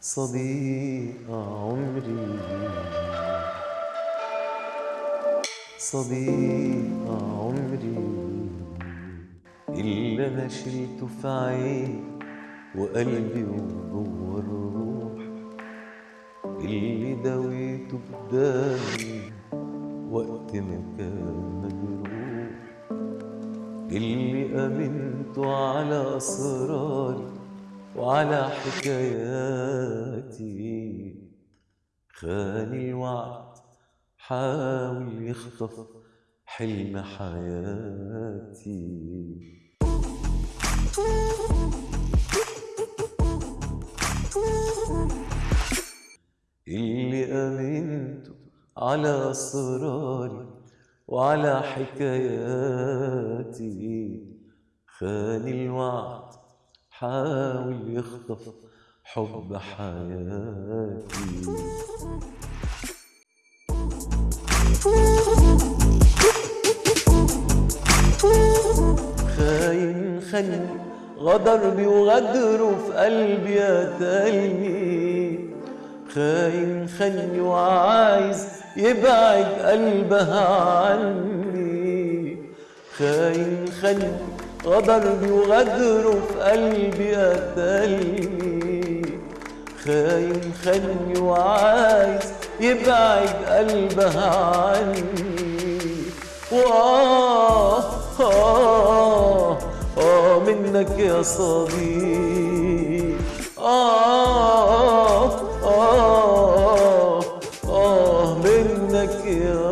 صديق عمري. صديق عمري. اللي أنا شلته في عيني وقلبي وجوه الروح اللي داويته بدمي وقت ما كان مجروح. اللي امنته على اسراري وعلى حكاياتي. خان الوعد حاول يخطف حلم حياتي. اللي أمنته على أسراري وعلى حكاياتي. خان الوعد حاول يخطف حب حياتي. خاين خني غدر بي وغدره في قلبي قتلني خاين خني وعايز يبعد قلبها عني. خاين خني خبر بيغدر في قلبي قتلني خاين خلي وعايز يبعد قلبها عني. وآه آه آه منك يا صديق. آه آه آه, آه منك يا